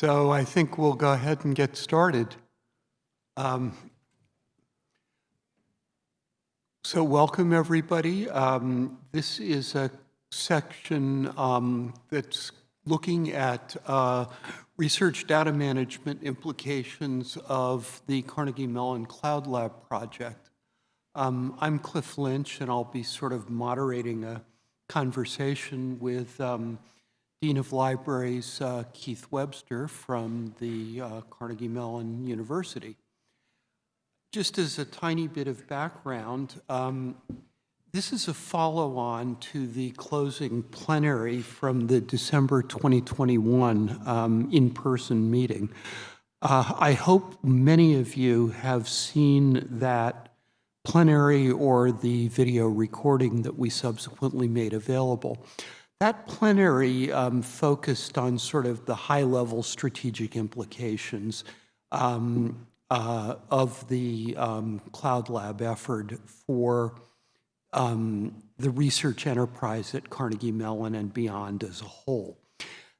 So I think we'll go ahead and get started. Um, so welcome, everybody. Um, this is a section um, that's looking at uh, research data management implications of the Carnegie Mellon Cloud Lab project. Um, I'm Cliff Lynch, and I'll be sort of moderating a conversation with um, Dean of Libraries uh, Keith Webster from the uh, Carnegie Mellon University. Just as a tiny bit of background, um, this is a follow-on to the closing plenary from the December 2021 um, in-person meeting. Uh, I hope many of you have seen that plenary or the video recording that we subsequently made available. That plenary um, focused on sort of the high-level strategic implications um, uh, of the um, Cloud Lab effort for um, the research enterprise at Carnegie Mellon and beyond as a whole.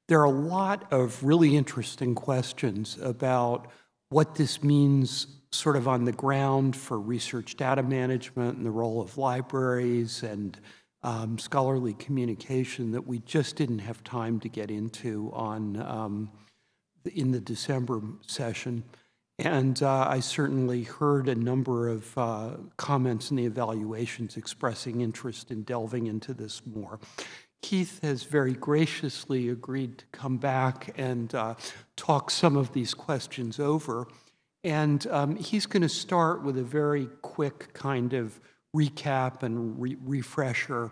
There are a lot of really interesting questions about what this means sort of on the ground for research data management and the role of libraries and um, scholarly communication that we just didn't have time to get into on um, in the December session. And uh, I certainly heard a number of uh, comments in the evaluations expressing interest in delving into this more. Keith has very graciously agreed to come back and uh, talk some of these questions over. And um, he's going to start with a very quick kind of recap and re refresher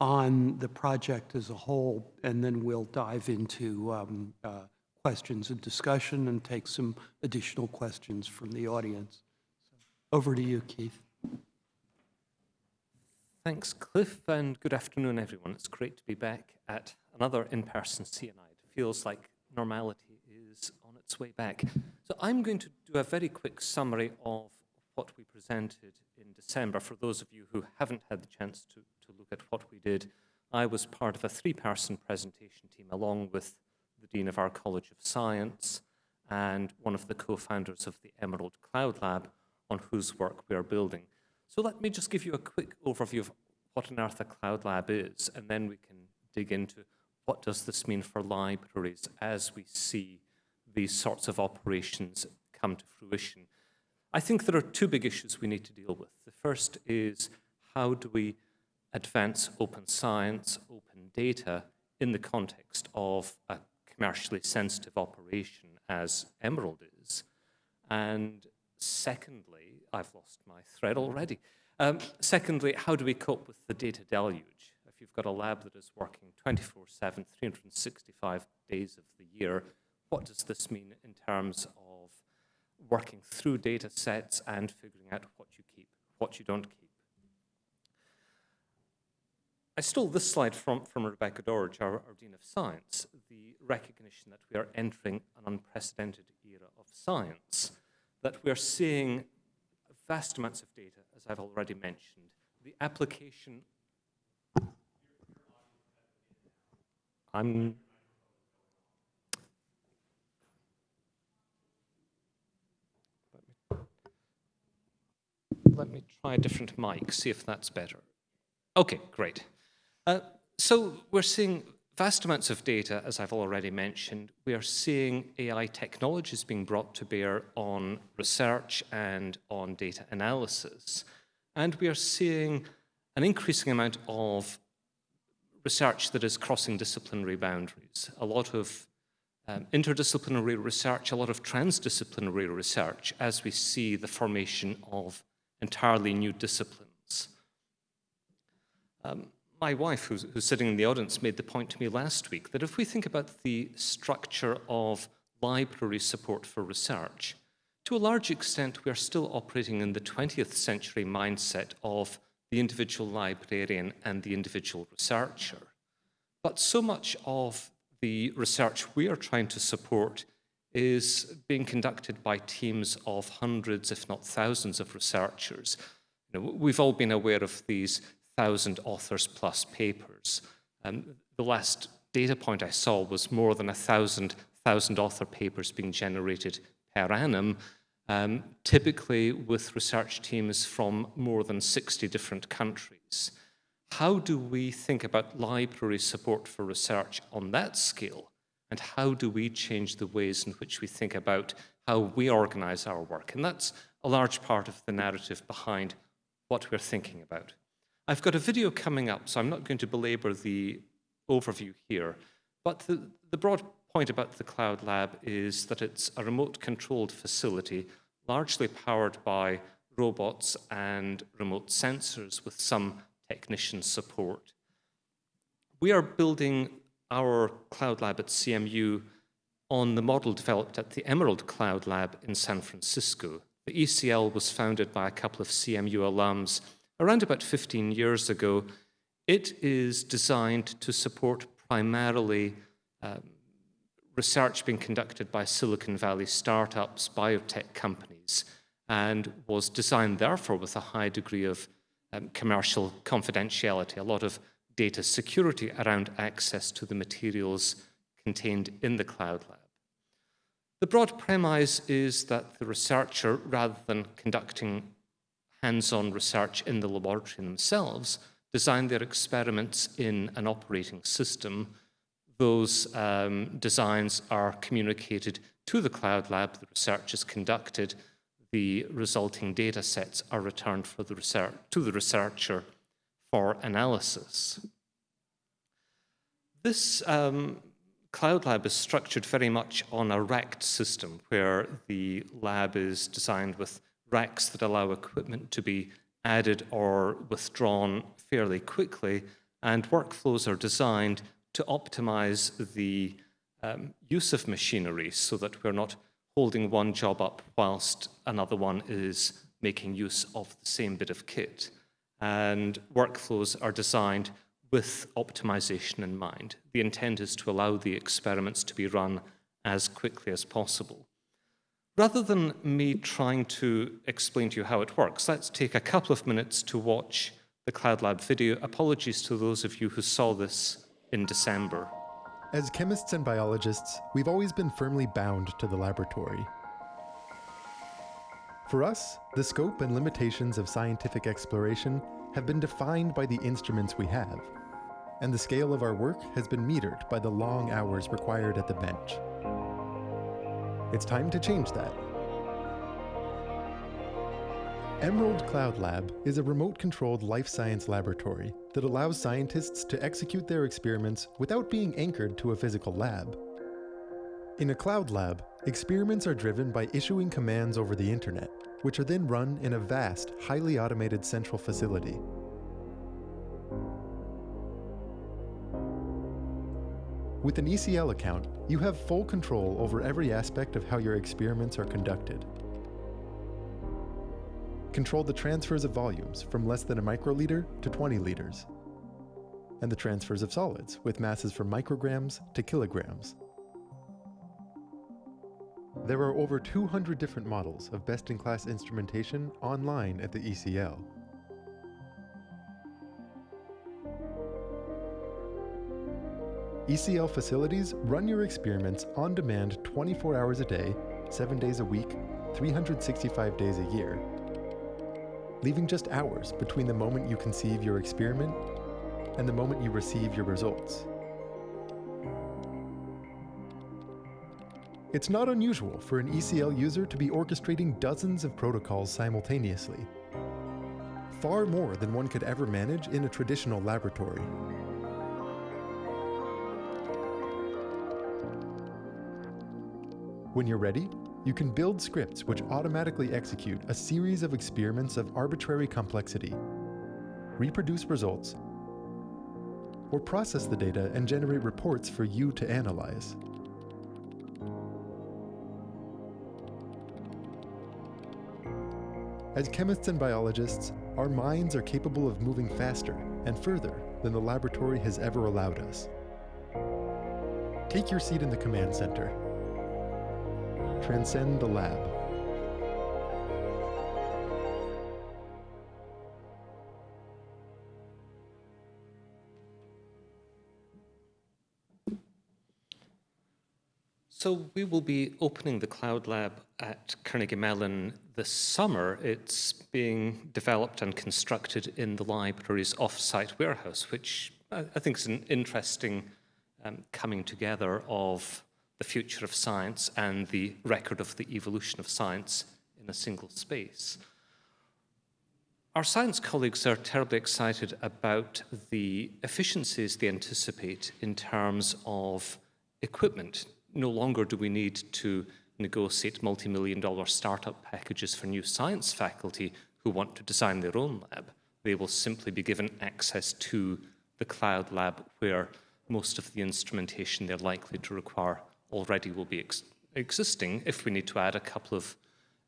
on the project as a whole, and then we'll dive into um, uh, questions and discussion and take some additional questions from the audience. Over to you, Keith. Thanks, Cliff, and good afternoon, everyone. It's great to be back at another in-person CNI. It feels like normality is on its way back. So I'm going to do a very quick summary of what we presented in December. For those of you who haven't had the chance to, to look at what we did, I was part of a three-person presentation team along with the Dean of our College of Science and one of the co-founders of the Emerald Cloud Lab on whose work we are building. So let me just give you a quick overview of what on earth a cloud lab is, and then we can dig into what does this mean for libraries as we see these sorts of operations come to fruition. I think there are two big issues we need to deal with. The first is how do we advance open science, open data in the context of a commercially sensitive operation as Emerald is? And secondly, I've lost my thread already. Um, secondly, how do we cope with the data deluge? If you've got a lab that is working 24-7, 365 days of the year, what does this mean in terms of working through data sets and figuring out what you keep, what you don't keep? I stole this slide from, from Rebecca Doerge, our, our Dean of Science, the recognition that we are entering an unprecedented era of science, that we are seeing vast amounts of data, as I've already mentioned. The application... I'm let me try a different mic, see if that's better. Okay, great. Uh, so we're seeing vast amounts of data, as I've already mentioned. We are seeing AI technologies being brought to bear on research and on data analysis. And we are seeing an increasing amount of research that is crossing disciplinary boundaries. A lot of um, interdisciplinary research, a lot of transdisciplinary research as we see the formation of entirely new disciplines. Um, my wife, who's, who's, sitting in the audience, made the point to me last week that if we think about the structure of library support for research, to a large extent, we are still operating in the 20th century mindset of the individual librarian and the individual researcher. But so much of the research we are trying to support is being conducted by teams of hundreds, if not thousands, of researchers. You know, we've all been aware of these thousand authors plus papers. Um, the last data point I saw was more than a thousand author papers being generated per annum, um, typically with research teams from more than 60 different countries. How do we think about library support for research on that scale? And how do we change the ways in which we think about how we organize our work? And that's a large part of the narrative behind what we're thinking about. I've got a video coming up, so I'm not going to belabor the overview here, but the, the broad point about the Cloud Lab is that it's a remote-controlled facility, largely powered by robots and remote sensors with some technician support. We are building our Cloud Lab at CMU on the model developed at the Emerald Cloud Lab in San Francisco. The ECL was founded by a couple of CMU alums around about 15 years ago. It is designed to support primarily um, research being conducted by Silicon Valley startups, biotech companies, and was designed therefore with a high degree of um, commercial confidentiality, a lot of data security around access to the materials contained in the cloud lab. The broad premise is that the researcher, rather than conducting hands-on research in the laboratory themselves, design their experiments in an operating system. Those um, designs are communicated to the cloud lab, the research is conducted, the resulting data sets are returned for the research, to the researcher for analysis. This um, Cloud Lab is structured very much on a racked system where the lab is designed with racks that allow equipment to be added or withdrawn fairly quickly, and workflows are designed to optimize the um, use of machinery so that we're not holding one job up whilst another one is making use of the same bit of kit. And workflows are designed with optimization in mind. The intent is to allow the experiments to be run as quickly as possible. Rather than me trying to explain to you how it works, let's take a couple of minutes to watch the Cloud Lab video. Apologies to those of you who saw this in December. As chemists and biologists, we've always been firmly bound to the laboratory. For us, the scope and limitations of scientific exploration have been defined by the instruments we have, and the scale of our work has been metered by the long hours required at the bench. It's time to change that. Emerald Cloud Lab is a remote-controlled life science laboratory that allows scientists to execute their experiments without being anchored to a physical lab. In a cloud lab, experiments are driven by issuing commands over the internet, which are then run in a vast, highly automated central facility. With an ECL account, you have full control over every aspect of how your experiments are conducted. Control the transfers of volumes from less than a microliter to 20 liters, and the transfers of solids with masses from micrograms to kilograms. There are over 200 different models of best-in-class instrumentation online at the ECL. ECL facilities run your experiments on demand 24 hours a day, 7 days a week, 365 days a year, leaving just hours between the moment you conceive your experiment and the moment you receive your results. It's not unusual for an ECL user to be orchestrating dozens of protocols simultaneously, far more than one could ever manage in a traditional laboratory. When you're ready, you can build scripts which automatically execute a series of experiments of arbitrary complexity, reproduce results, or process the data and generate reports for you to analyze. As chemists and biologists, our minds are capable of moving faster and further than the laboratory has ever allowed us. Take your seat in the command center transcend the lab. So we will be opening the Cloud Lab at Carnegie Mellon this summer. It's being developed and constructed in the library's off-site warehouse, which I think is an interesting um, coming together of the future of science and the record of the evolution of science in a single space. Our science colleagues are terribly excited about the efficiencies they anticipate in terms of equipment no longer do we need to negotiate multi-million dollar startup packages for new science faculty who want to design their own lab. They will simply be given access to the cloud lab where most of the instrumentation they're likely to require already will be ex existing. If we need to add a couple of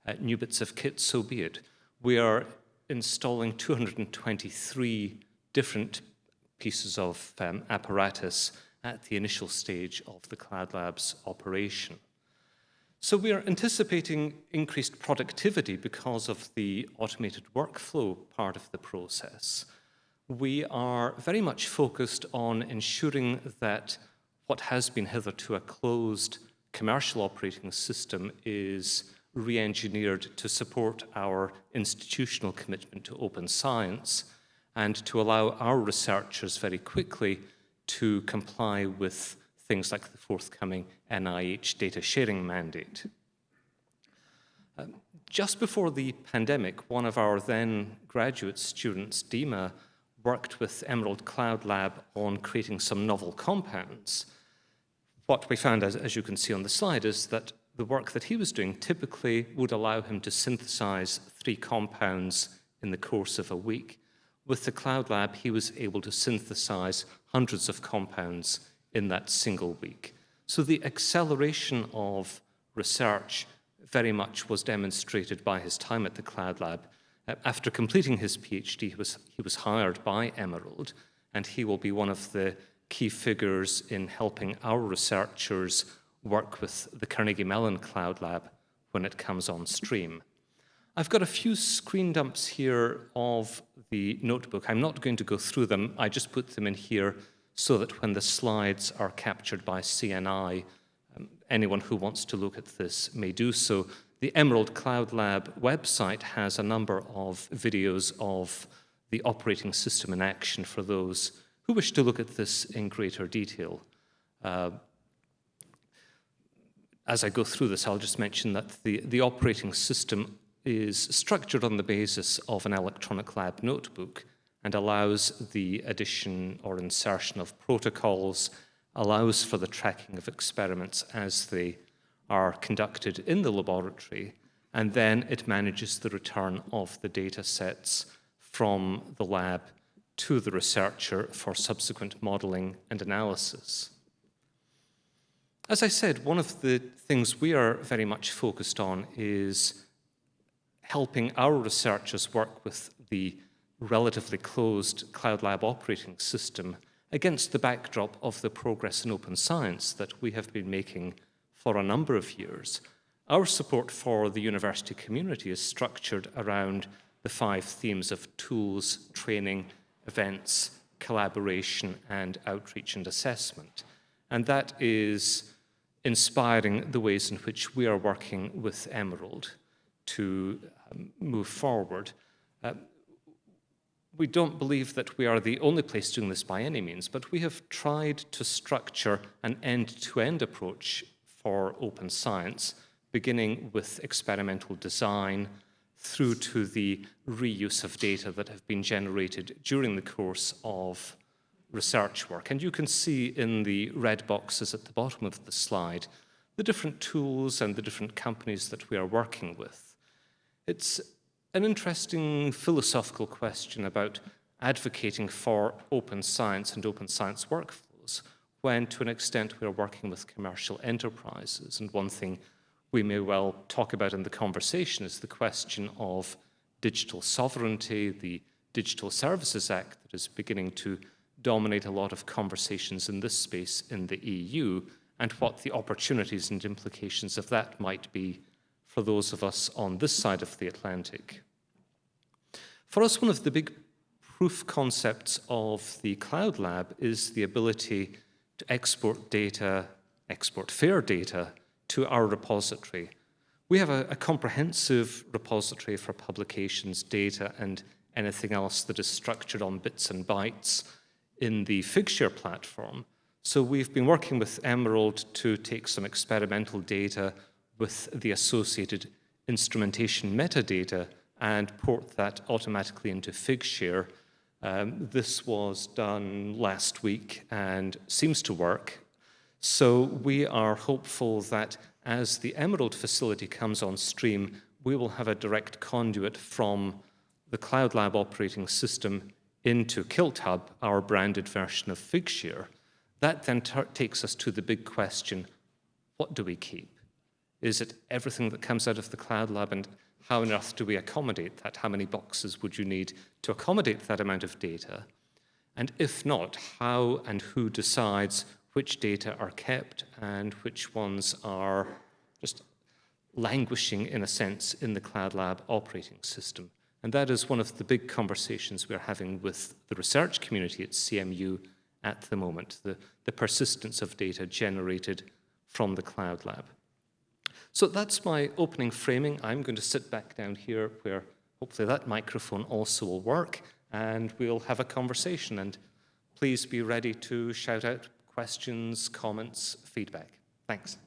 uh, new bits of kit, so be it. We are installing 223 different pieces of um, apparatus at the initial stage of the Cloud Labs operation. So we are anticipating increased productivity because of the automated workflow part of the process. We are very much focused on ensuring that what has been hitherto a closed commercial operating system is re-engineered to support our institutional commitment to open science and to allow our researchers very quickly to comply with things like the forthcoming NIH data sharing mandate. Um, just before the pandemic, one of our then graduate students, Dima, worked with Emerald Cloud Lab on creating some novel compounds. What we found, as, as you can see on the slide, is that the work that he was doing typically would allow him to synthesize three compounds in the course of a week. With the Cloud Lab, he was able to synthesize hundreds of compounds in that single week. So the acceleration of research very much was demonstrated by his time at the Cloud Lab. Uh, after completing his PhD, he was, he was hired by Emerald, and he will be one of the key figures in helping our researchers work with the Carnegie Mellon Cloud Lab when it comes on stream. I've got a few screen dumps here of the notebook. I'm not going to go through them. I just put them in here so that when the slides are captured by CNI, um, anyone who wants to look at this may do so. The Emerald Cloud Lab website has a number of videos of the operating system in action for those who wish to look at this in greater detail. Uh, as I go through this, I'll just mention that the, the operating system is structured on the basis of an electronic lab notebook and allows the addition or insertion of protocols, allows for the tracking of experiments as they are conducted in the laboratory, and then it manages the return of the data sets from the lab to the researcher for subsequent modeling and analysis. As I said, one of the things we are very much focused on is helping our researchers work with the relatively closed Cloud Lab operating system against the backdrop of the progress in open science that we have been making for a number of years. Our support for the university community is structured around the five themes of tools, training, events, collaboration, and outreach and assessment. And that is inspiring the ways in which we are working with Emerald to um, move forward. Uh, we don't believe that we are the only place doing this by any means, but we have tried to structure an end-to-end -end approach for open science, beginning with experimental design through to the reuse of data that have been generated during the course of research work. And you can see in the red boxes at the bottom of the slide the different tools and the different companies that we are working with. It's an interesting philosophical question about advocating for open science and open science workflows when, to an extent, we're working with commercial enterprises. And one thing we may well talk about in the conversation is the question of digital sovereignty, the Digital Services Act that is beginning to dominate a lot of conversations in this space in the EU, and what the opportunities and implications of that might be for those of us on this side of the Atlantic. For us, one of the big proof concepts of the Cloud Lab is the ability to export data, export fair data, to our repository. We have a, a comprehensive repository for publications, data, and anything else that is structured on bits and bytes in the Figshare platform. So we've been working with Emerald to take some experimental data with the associated instrumentation metadata and port that automatically into Figshare. Um, this was done last week and seems to work. So we are hopeful that as the Emerald facility comes on stream, we will have a direct conduit from the Cloud Lab operating system into KiltHub, our branded version of Figshare. That then takes us to the big question, what do we keep? Is it everything that comes out of the Cloud Lab and how on earth do we accommodate that? How many boxes would you need to accommodate that amount of data? And if not, how and who decides which data are kept and which ones are just languishing, in a sense, in the Cloud Lab operating system? And that is one of the big conversations we're having with the research community at CMU at the moment, the, the persistence of data generated from the Cloud Lab. So that's my opening framing. I'm going to sit back down here where hopefully that microphone also will work and we'll have a conversation. And please be ready to shout out questions, comments, feedback. Thanks.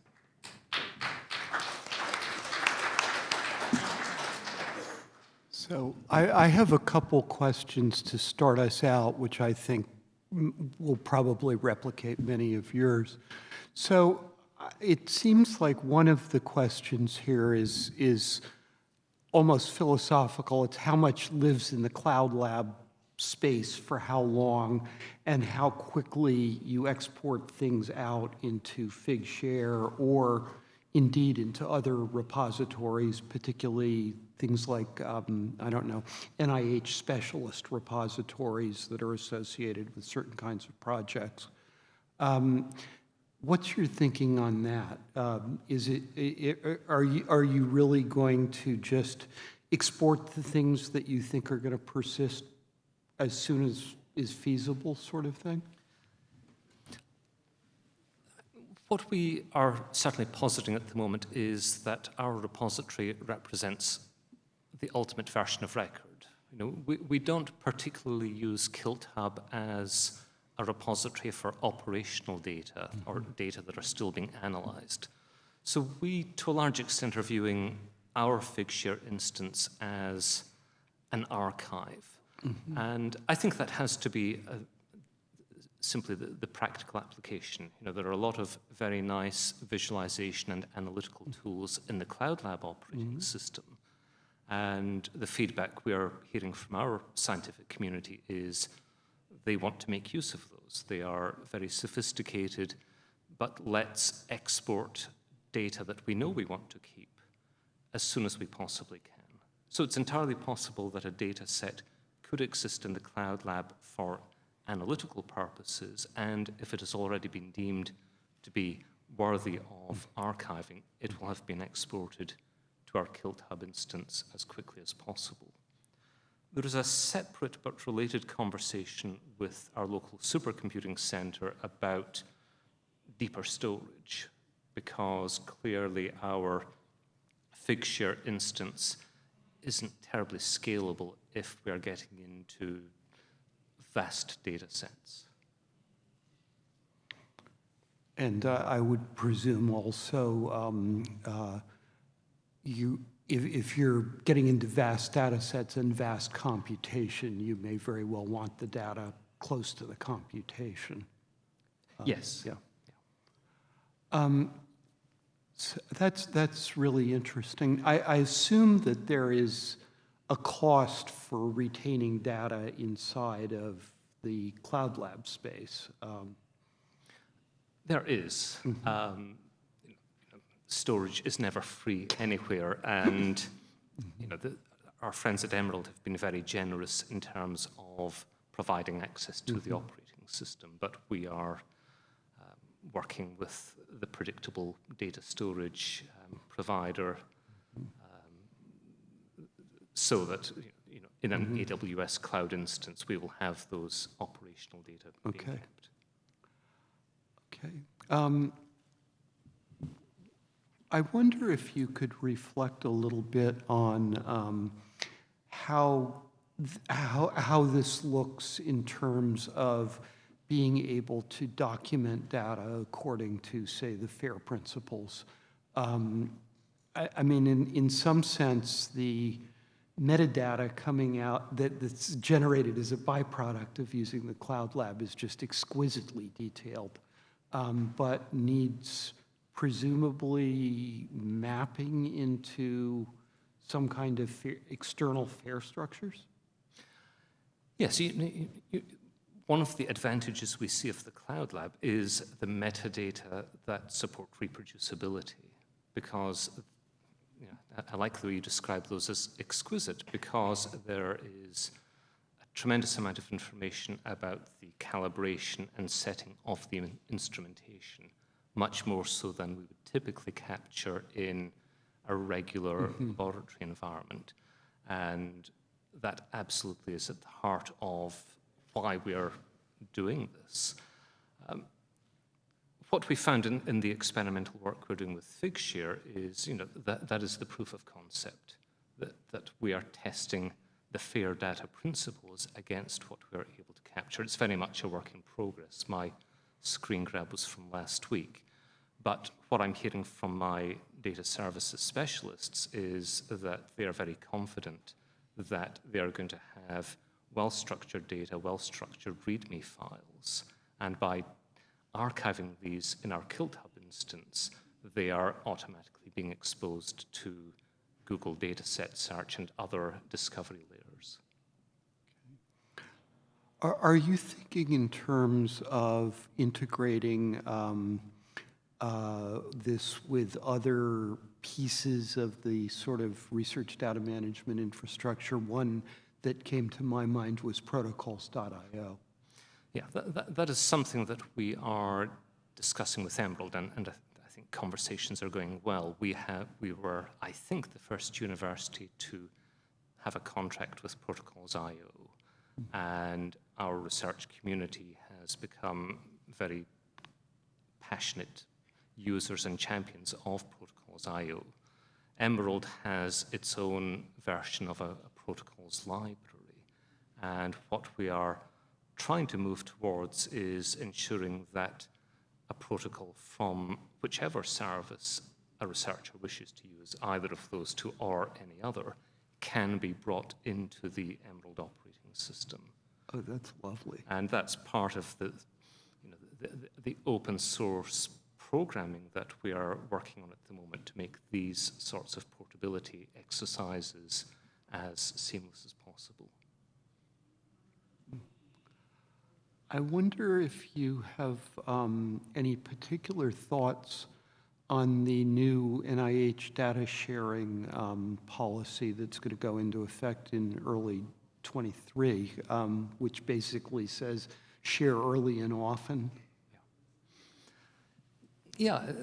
So I, I have a couple questions to start us out, which I think will probably replicate many of yours. So it seems like one of the questions here is, is almost philosophical. It's how much lives in the cloud lab space for how long and how quickly you export things out into Figshare or indeed into other repositories, particularly things like, um, I don't know, NIH specialist repositories that are associated with certain kinds of projects. Um, what's your thinking on that? Um, is it, it, are, you, are you really going to just export the things that you think are going to persist as soon as is feasible sort of thing? What we are certainly positing at the moment is that our repository represents the ultimate version of record. You know, we, we don't particularly use KiltHub as a repository for operational data or data that are still being analyzed. So we, to a large extent, are viewing our Figshare instance as an archive. Mm -hmm. And I think that has to be a, simply the, the, practical application. You know, there are a lot of very nice visualization and analytical tools in the Cloud Lab operating mm -hmm. system. And the feedback we are hearing from our scientific community is they want to make use of those. They are very sophisticated, but let's export data that we know we want to keep as soon as we possibly can. So it's entirely possible that a data set could exist in the Cloud Lab for analytical purposes, and if it has already been deemed to be worthy of archiving, it will have been exported to our KiltHub instance as quickly as possible. There is a separate but related conversation with our local supercomputing center about deeper storage, because clearly our Figshare instance isn't terribly scalable if we are getting into vast data sets. And uh, I would presume also um, uh, you, if, if you're getting into vast data sets and vast computation, you may very well want the data close to the computation. Um, yes. Yeah. Um, so that's, that's really interesting. I, I assume that there is a cost for retaining data inside of the Cloud Lab space. Um, there is. Mm -hmm. um, storage is never free anywhere. And you know, the, our friends at Emerald have been very generous in terms of providing access to mm -hmm. the mm-hmm. operating system. But we are um, working with the predictable data storage um, provider um, so that you know, in an mm -hmm. AWS cloud instance, we will have those operational data okay. being kept. Okay. I wonder if you could reflect a little bit on um, how, how, how this looks in terms of being able to document data according to, say, the FAIR principles. Um, I, I mean, in, in some sense, the metadata coming out that, that's generated as a byproduct of using the Cloud Lab is just exquisitely detailed, um, but needs presumably mapping into some kind of fa- external FAIR structures? Yes, you, you, one of the advantages we see of the Cloud Lab is the metadata that support reproducibility, because you know, I, like the way you describe those as exquisite, because there is a tremendous amount of information about the calibration and setting of the in- instrumentation, much more so than we would typically capture in a regular laboratory environment. And that absolutely is at the heart of why we are doing this. Um, what we found in, in the experimental work we're doing with Figshare is, you know, that, that is the proof of concept, that, that we are testing the fair data principles against what we're able to capture. It's very much a work in progress. My screen grab was from last week. But what I'm hearing from my data services specialists is that they are very confident that they are going to have well-structured data, well-structured README files, and by archiving these in our KiltHub instance, they are automatically being exposed to Google dataset search and other discovery layers. Are, are you thinking in terms of integrating um, uh, this with other pieces of the sort of research data management infrastructure? One that came to my mind was protocols.io. Yeah, that, that, that is something that we are discussing with Emerald, and, and I, I think conversations are going well. We, have, we were, I think, the first university to have a contract with Protocols.io, and our research community has become very passionate users and champions of Protocols.io. Emerald has its own version of a, a protocols library, and what we are trying to move towards is ensuring that a protocol from whichever service a researcher wishes to use, either of those two or any other, can be brought into the Emerald operating system. Oh, that's lovely. And that's part of the, you know, the, the, the open source programming that we are working on at the moment to make these sorts of portability exercises as seamless as possible. I wonder if you have um, any particular thoughts on the new NIH data sharing um, policy that's going to go into effect in early 23, um, which basically says share early and often. Yeah, uh,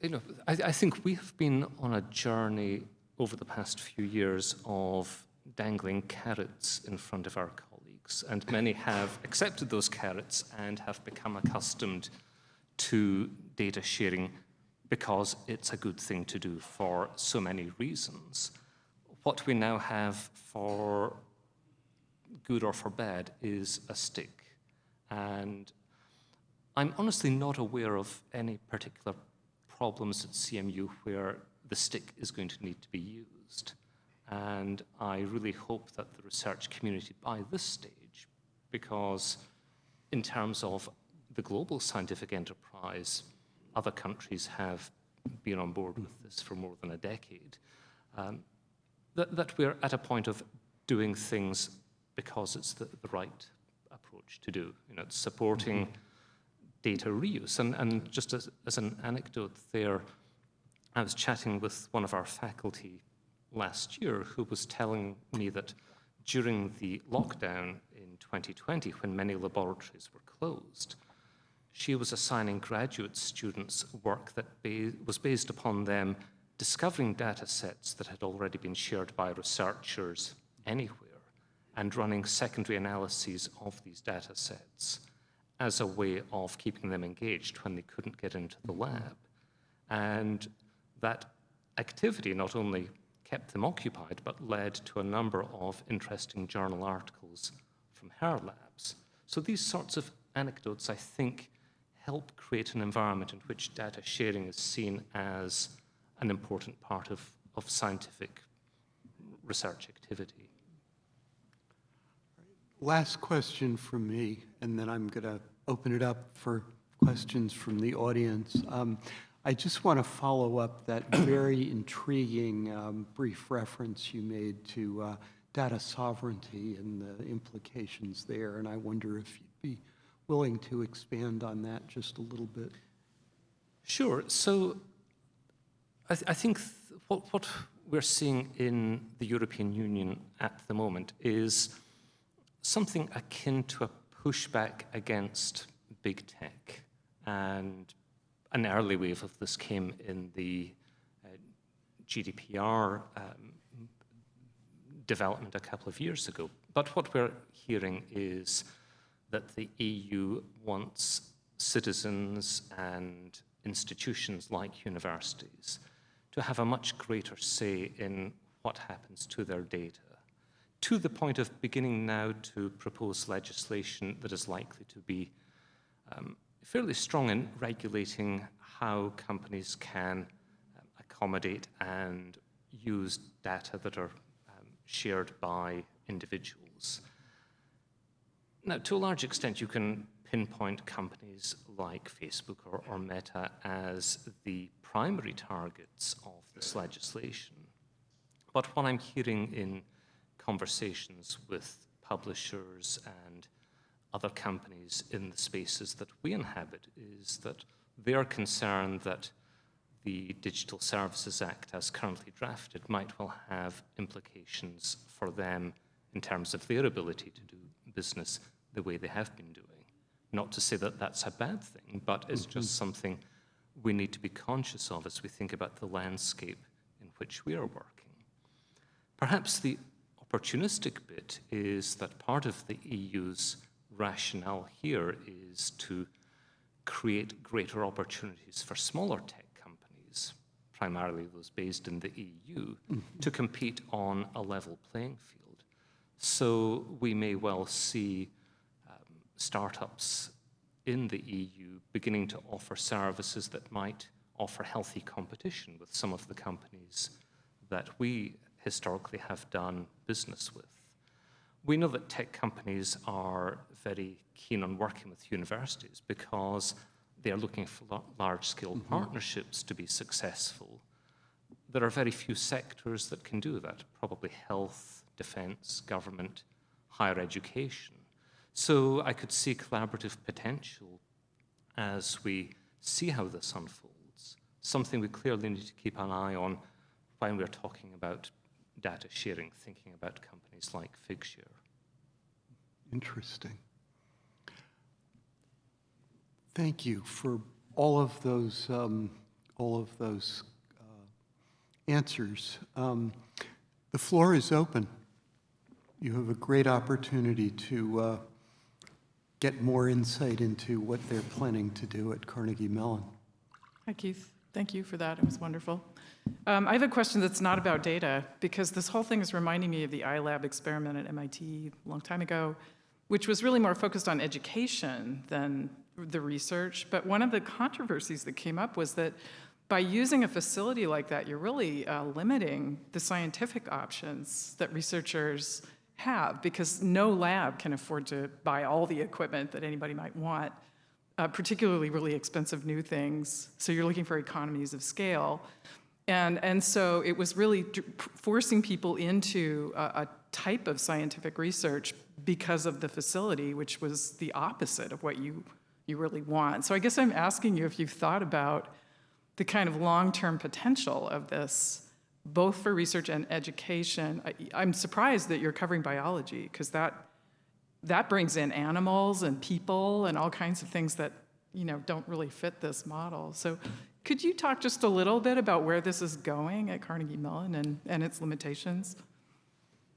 you know, I, I think we have been on a journey over the past few years of dangling carrots in front of our colleagues, and many have accepted those carrots and have become accustomed to data sharing because it's a good thing to do for so many reasons. What we now have for good or for bad is a stick. And I'm honestly not aware of any particular problems at CMU where the stick is going to need to be used. And I really hope that the research community by this stage, because in terms of the global scientific enterprise, other countries have been on board with this for more than a decade, um, that, that we're at a point of doing things because it's the, the right approach to do. You know, it's supporting mm -hmm. Data reuse. And, and just as, as an anecdote there, I was chatting with one of our faculty last year who was telling me that during the lockdown in 2020, when many laboratories were closed, she was assigning graduate students work that ba was based upon them discovering data sets that had already been shared by researchers anywhere and running secondary analyses of these data sets as a way of keeping them engaged when they couldn't get into the mm-hmm. lab. And that activity not only kept them occupied, but led to a number of interesting journal articles from her labs. So these sorts of anecdotes, I think, help create an environment in which data sharing is seen as an important part of, of scientific research activity. Last question from me, and then I'm going to open it up for questions from the audience. Um, I just want to follow up that very intriguing um, brief reference you made to uh, data sovereignty and the implications there, and I wonder if you'd be willing to expand on that just a little bit. Sure. So I, th I think th what, what we're seeing in the European Union at the moment is something akin to a pushback against big tech. And an early wave of this came in the uh, GDPR um, development a couple of years ago. But what we're hearing is that the EU wants citizens and institutions like universities to have a much greater say in what happens to their data, to the point of beginning now to propose legislation that is likely to be um, fairly strong in regulating how companies can um, accommodate and use data that are um, shared by individuals. Now, to a large extent, you can pinpoint companies like Facebook or, or Meta as the primary targets of this legislation. But what I'm hearing in conversations with publishers and other companies in the spaces that we inhabit is that they are concerned that the Digital Services Act, as currently drafted, might well have implications for them in terms of their ability to do business the way they have been doing. Not to say that that's a bad thing, but it's mm -hmm. just something we need to be conscious of as we think about the landscape in which we are working. Perhaps the opportunistic bit is that part of the EU's rationale here is to create greater opportunities for smaller tech companies, primarily those based in the EU, mm -hmm. to compete on a level playing field. So we may well see startups in the EU beginning to offer services that might offer healthy competition with some of the companies that we historically have done business with. We know that tech companies are very keen on working with universities because they are looking for large-scale mm -hmm. partnerships to be successful. There are very few sectors that can do that, probably health, defense, government, higher education. So I could see collaborative potential as we see how this unfolds, something we clearly need to keep an eye on when we're talking about data sharing, thinking about companies like Figshare. Interesting. Thank you for all of those, um, all of those uh, answers. Um, the floor is open. You have a great opportunity to uh, get more insight into what they're planning to do at Carnegie Mellon. Hi, Keith. Thank you for that. It was wonderful. Um, I have a question that's not about data, because this whole thing is reminding me of the iLab experiment at MIT a long time ago, which was really more focused on education than the research. But one of the controversies that came up was that by using a facility like that, you're really uh, limiting the scientific options that researchers have because no lab can afford to buy all the equipment that anybody might want, uh, particularly really expensive new things. So you're looking for economies of scale. And, and so it was really forcing people into a, a type of scientific research because of the facility, which was the opposite of what you, you really want. So I guess I'm asking you if you've thought about the kind of long-term potential of this both for research and education. I, am surprised that you're covering biology because that, that brings in animals and people and all kinds of things that you know, don't really fit this model. So could you talk just a little bit about where this is going at Carnegie Mellon and, and its limitations?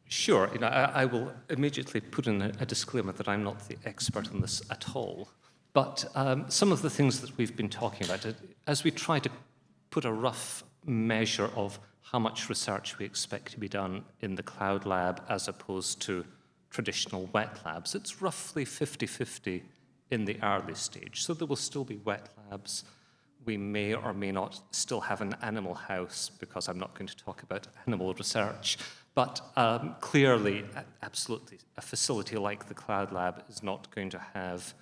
Sure. You know, I, I will immediately put in a, a, disclaimer that I'm not the expert on this at all. But um, some of the things that we've been talking about, as we try to put a rough measure of how much research we expect to be done in the cloud lab as opposed to traditional wet labs. It's roughly 50-50 in the early stage. So there will still be wet labs. We may or may not still have an animal house because I'm not going to talk about animal research. But um, clearly, absolutely, a facility like the Cloud Lab is not going to have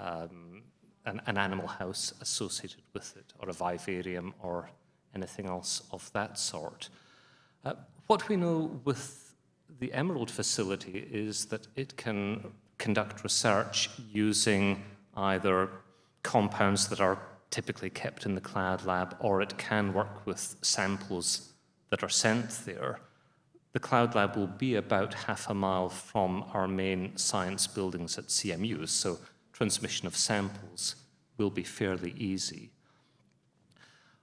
um, an, an, animal house associated with it, or a vivarium, or anything else of that sort. Uh, what we know with the Emerald facility is that it can conduct research using either compounds that are typically kept in the cloud lab, or it can work with samples that are sent there. The cloud lab will be about half a mile from our main science buildings at CMU, so transmission of samples will be fairly easy.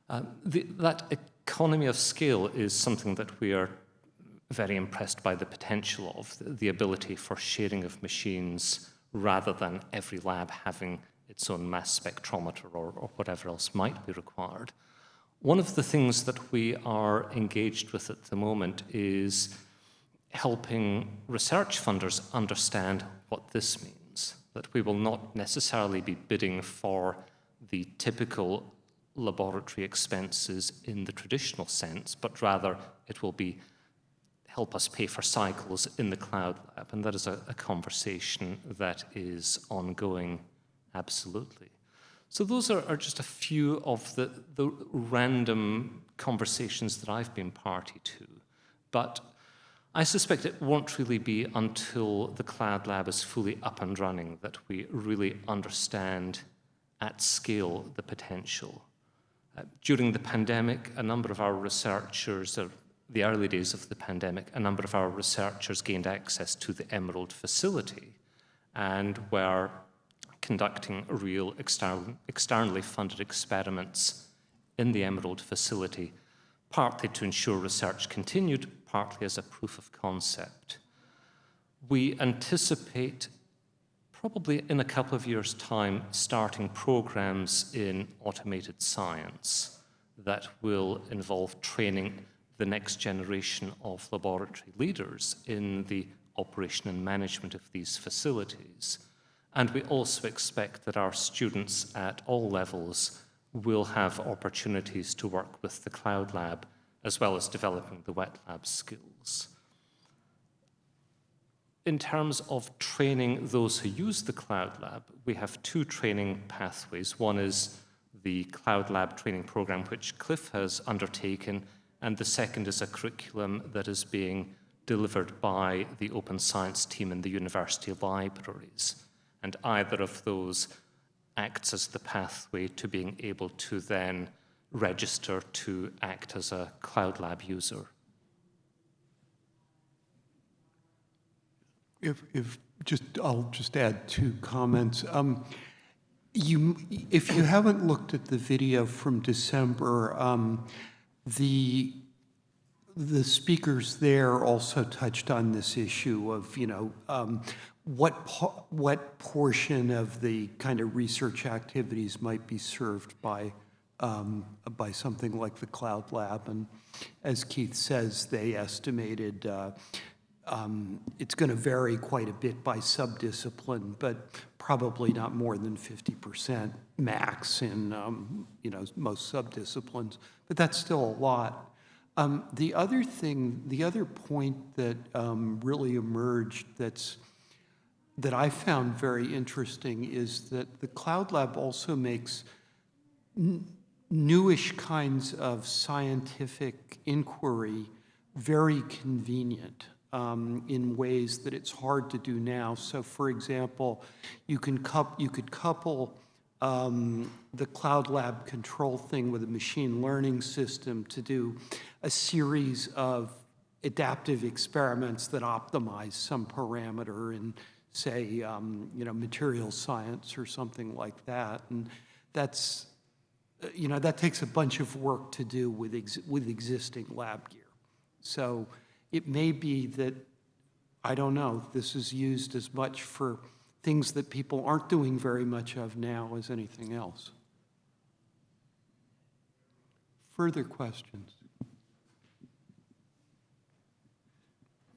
Uh, the, that economy of scale is something that we are very impressed by the potential of the, the ability for sharing of machines rather than every lab having its own mass spectrometer or, or, whatever else might be required. One of the things that we are engaged with at the moment is helping research funders understand what this means, that we will not necessarily be bidding for the typical laboratory expenses in the traditional sense, but rather it will be help us pay for cycles in the cloud lab. And that is a, a conversation that is ongoing, absolutely. So those are, are, just a few of the, the random conversations that I've been party to. But I suspect it won't really be until the cloud lab is fully up and running that we really understand at scale the potential. Uh, during the pandemic, a number of our researchers are the early days of the pandemic, a number of our researchers gained access to the Emerald facility and were conducting real external, externally funded experiments in the Emerald facility, partly to ensure research continued, partly as a proof of concept. We anticipate probably in a couple of years' time starting programs in automated science that will involve training the next generation of laboratory leaders in the operation and management of these facilities. And we also expect that our students at all levels will have opportunities to work with the Cloud Lab as well as developing the wet lab skills. In terms of training those who use the Cloud Lab, we have two training pathways. One is the Cloud Lab training program, which Cliff has undertaken and the second is a curriculum that is being delivered by the open science team in the university libraries. And either of those acts as the pathway to being able to then register to act as a Cloud Lab user. If, if just, I'll just add two comments. Um, you, if you haven't looked at the video from December, um, the the speakers there also touched on this issue of, you know, um, what what portion of the kind of research activities might be served by um, by something like the Cloud Lab, and as Keith says, they estimated uh, um, it's going to vary quite a bit by subdiscipline, but probably not more than 50% max in um, you know most subdisciplines. But that's still a lot. Um, the other thing, the other point that um, really emerged that's that I found very interesting is that the Cloud Lab also makes newish kinds of scientific inquiry very convenient um, in ways that it's hard to do now. So, for example, you can you could couple um, the Cloud Lab control thing with a machine learning system to do a series of adaptive experiments that optimize some parameter in, say, um, you know, material science or something like that. And that's, uh, you know, that takes a bunch of work to do with, ex with existing lab gear. So it may be that, I don't know, this is used as much for things that people aren't doing very much of now as anything else. further questions?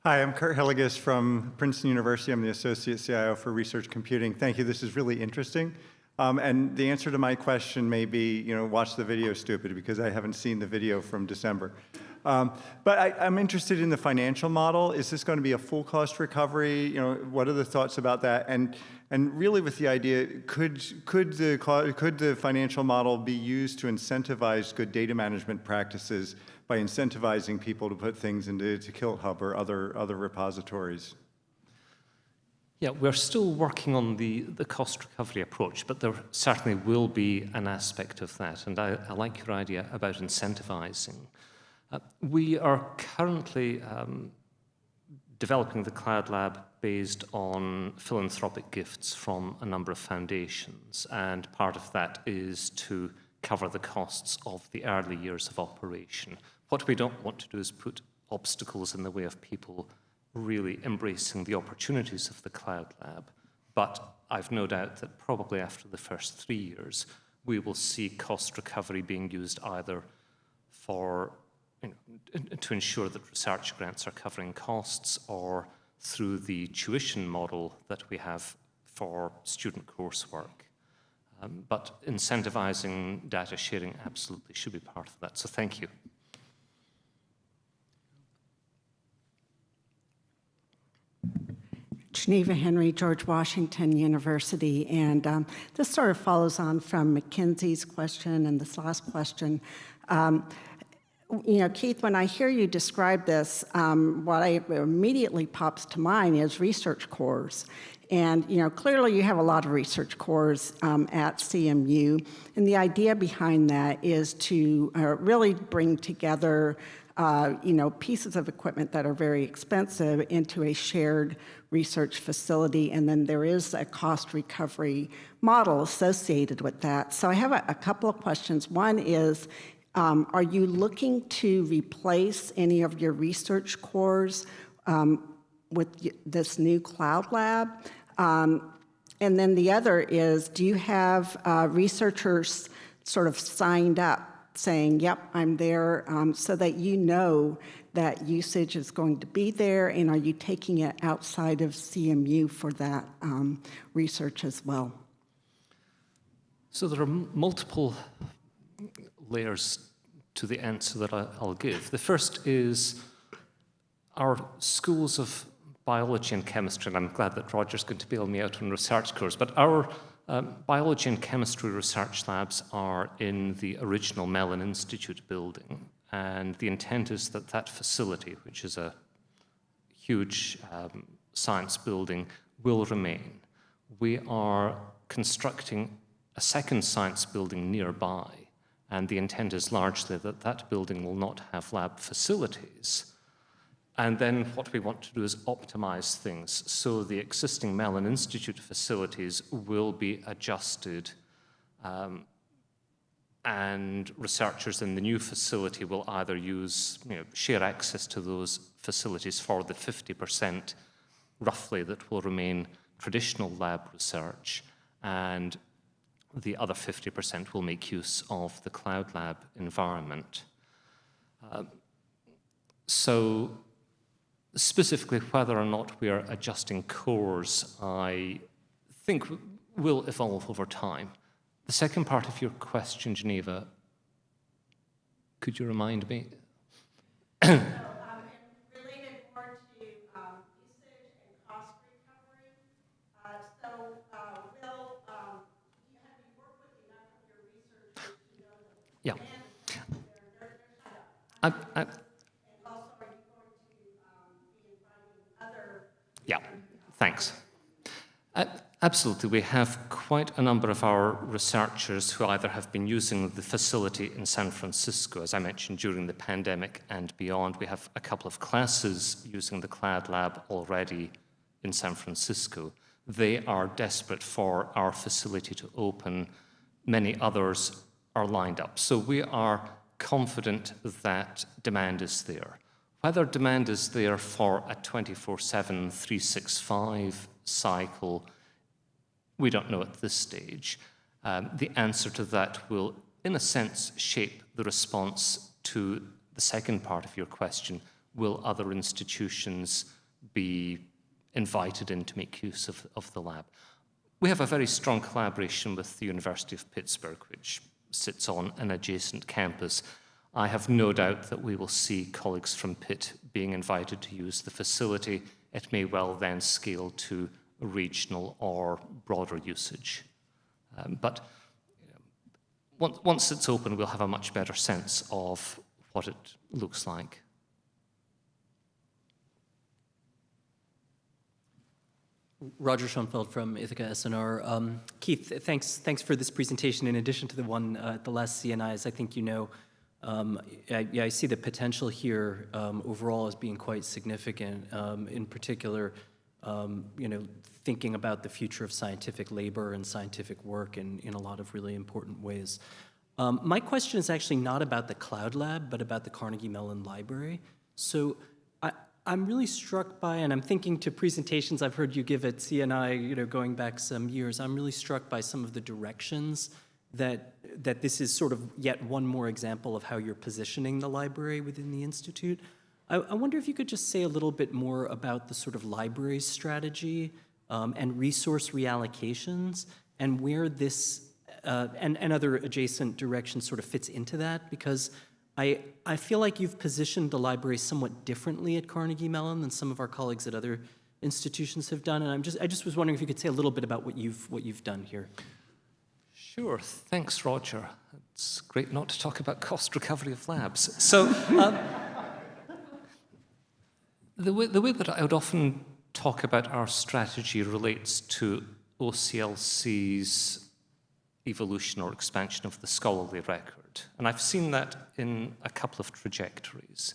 Hi, I'm Curt Hillegas from Princeton University. I'm the Associate CIO for Research Computing. Thank you. This is really interesting. Um, and the answer to my question may be, you know, watch the video, stupid, because I haven't seen the video from December. Um, but I, I'm interested in the financial model. Is this going to be a full cost recovery? You know, what are the thoughts about that? And and really, with the idea, could could the co- could the financial model be used to incentivize good data management practices by incentivizing people to put things into to KiltHub or other other repositories? Yeah, we're still working on the, the cost recovery approach, but there certainly will be an aspect of that. And I, I like your idea about incentivizing. Uh, we are currently um, developing the Cloud Lab based on philanthropic gifts from a number of foundations. And part of that is to cover the costs of the early years of operation. What we don't want to do is put obstacles in the way of people really embracing the opportunities of the Cloud Lab. But I've no doubt that probably after the first three years, we will see cost recovery being used either for you know, to ensure that research grants are covering costs or through the tuition model that we have for student coursework. Um, but incentivizing data sharing absolutely should be part of that. So thank you. Geneva Henry, George Washington University. And um, this sort of follows on from Mackenzie's question and this last question. Um, you know, Keith, when I hear you describe this, um, what I immediately pops to mind is research cores. And, you know, clearly you have a lot of research cores um, at CMU. And the idea behind that is to uh, really bring together uh, you know, pieces of equipment that are very expensive into a shared research facility, and then there is a cost recovery model associated with that. So I have a, a couple of questions. One is, um, are you looking to replace any of your research cores um, with this new cloud lab? Um, and then the other is, do you have uh, researchers sort of signed up saying, yep, I'm there, um, so that you know that usage is going to be there, and are you taking it outside of CMU for that um, research as well? So there are multiple layers to the answer that I'll give. The first is our schools of biology and chemistry, and I'm glad that Roger's going to bail me out on research course, but our um, biology and chemistry research labs are in the original Mellon Institute building, and the intent is that that facility, which is a huge um, science building, will remain. We are constructing a second science building nearby, and the intent is largely that that building will not have lab facilities, and then what we want to do is optimize things. So the existing Mellon Institute facilities will be adjusted um, and researchers in the new facility will either use, you know, share access to those facilities for the 50% roughly that will remain traditional lab research and the other 50% will make use of the cloud lab environment. Uh, so Specifically, whether or not we are adjusting cores, I think will evolve over time. The second part of your question, Geneva, could you remind me? Yeah. I, I, Yeah, thanks. Uh, absolutely, we have quite a number of our researchers who either have been using the facility in San Francisco, as I mentioned, during the pandemic and beyond. We have a couple of classes using the Cloud Lab already in San Francisco. They are desperate for our facility to open. Many others are lined up. So we are confident that demand is there. Whether demand is there for a 24 7, 365 cycle, we don't know at this stage. Um, the answer to that will in a sense, shape the response to the second part of your question. Will other institutions be invited in to make use of, of the lab? We have a very strong collaboration with the University of Pittsburgh, which sits on an adjacent campus. I have no doubt that we will see colleagues from Pitt being invited to use the facility. It may well then scale to regional or broader usage. Um, but once, once it's open, we'll have a much better sense of what it looks like. Roger Schonfeld from Ithaka S+R. Um, Keith, thanks, thanks for this presentation. In addition to the one, uh, the last CNI, as I think you know, um, I, yeah, I see the potential here um, overall as being quite significant. Um, in particular, um, you know, thinking about the future of scientific labor and scientific work in, in a lot of really important ways. Um, my question is actually not about the Cloud Lab, but about the Carnegie Mellon Library. So I, I'm really struck by, and I'm thinking to presentations I've heard you give at CNI, you know, going back some years, I'm really struck by some of the directions that, that this is sort of yet one more example of how you're positioning the library within the Institute. I, I wonder if you could just say a little bit more about the sort of library strategy um, and resource reallocations and where this uh, and, and other adjacent directions sort of fits into that because I, I feel like you've positioned the library somewhat differently at Carnegie Mellon than some of our colleagues at other institutions have done. And I'm just, I just was wondering if you could say a little bit about what you've, what you've done here. Sure, thanks, Roger. It's great not to talk about cost recovery of labs. So, um, the, way, the way that I would often talk about our strategy relates to OCLC's evolution or expansion of the scholarly record. And I've seen that in a couple of trajectories.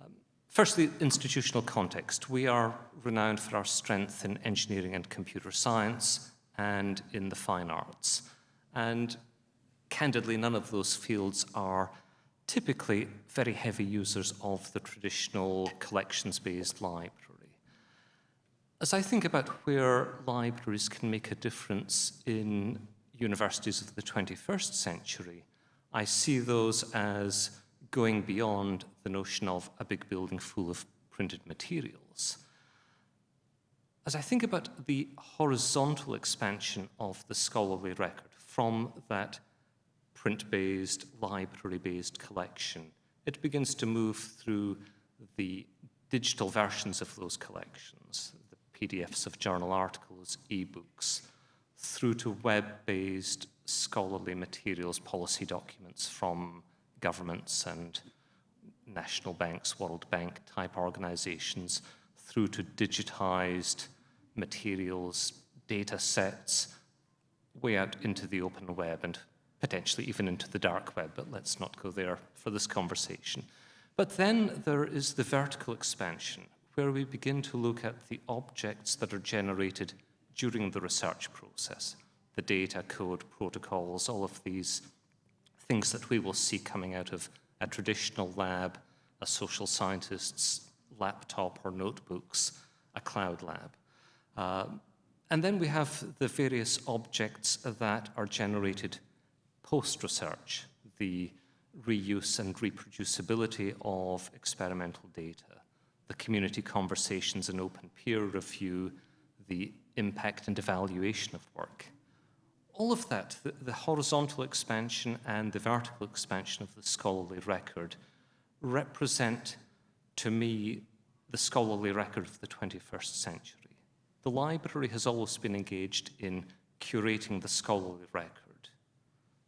Um, firstly, institutional context. We are renowned for our strength in engineering and computer science and in the fine arts. And candidly, none of those fields are typically very heavy users of the traditional collections-based library. As I think about where libraries can make a difference in universities of the 21st century, I see those as going beyond the notion of a big building full of printed materials. As I think about the horizontal expansion of the scholarly record from that print-based, library-based collection, it begins to move through the digital versions of those collections, the PDFs of journal articles, e-books, through to web-based scholarly materials, policy documents from governments and national banks, World Bank type organizations, through to digitized materials, data sets, way out into the open web and potentially even into the dark web, but let's not go there for this conversation. But then there is the vertical expansion, where we begin to look at the objects that are generated during the research process, the data, code, protocols, all of these things that we will see coming out of a traditional lab, a social scientist's laptop or notebooks, a cloud lab. Uh, and then we have the various objects that are generated post-research, the reuse and reproducibility of experimental data, the community conversations and open peer review, the impact and evaluation of work. All of that, the, the, horizontal expansion and the vertical expansion of the scholarly record represent, to me, the scholarly record of the 21st century. The library has always been engaged in curating the scholarly record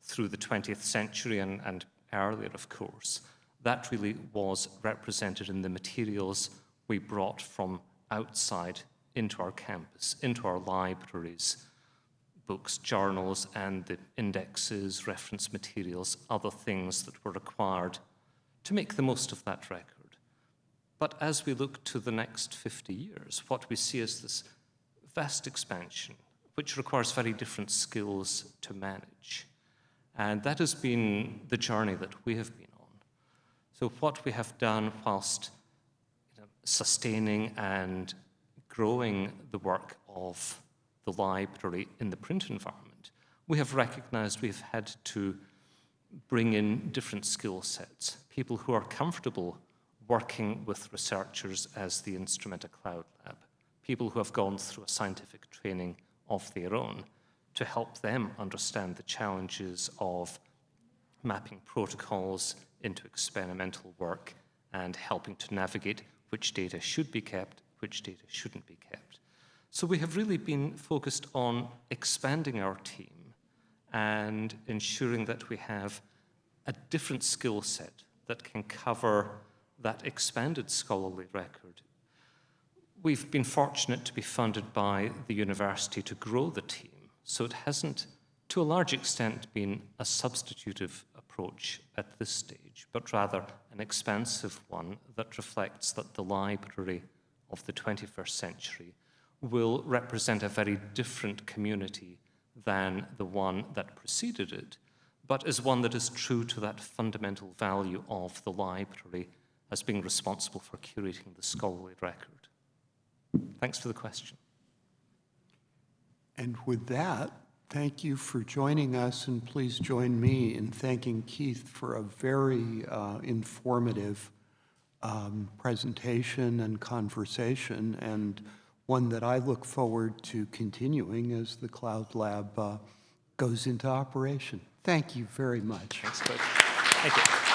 through the 20th century and, and earlier, of course. That really was represented in the materials we brought from outside into our campus, into our libraries, books, journals, and the indexes, reference materials, other things that were required to make the most of that record. But as we look to the next 50 years, what we see is this vast expansion, which requires very different skills to manage. And that has been the journey that we have been on. So what we have done whilst you know, sustaining and growing the work of the library in the print environment, we have recognized we've had to bring in different skill sets, people who are comfortable working with researchers as the instrument Instrumenta Cloud Lab, people who have gone through a scientific training of their own to help them understand the challenges of mapping protocols into experimental work and helping to navigate which data should be kept, which data shouldn't be kept. So we have really been focused on expanding our team and ensuring that we have a different skill set that can cover that expanded scholarly record. We've been fortunate to be funded by the university to grow the team, so it hasn't, to a large extent, been a substitutive approach at this stage, but rather an expansive one that reflects that the library of the 21st century will represent a very different community than the one that preceded it, but is one that is true to that fundamental value of the library as being responsible for curating the scholarly record. Thanks for the question. And with that, thank you for joining us, and please join me in thanking Keith for a very uh, informative um, presentation and conversation, and one that I look forward to continuing as the Cloud Lab uh, goes into operation. Thank you very much. Thanks, Cliff. Thank you.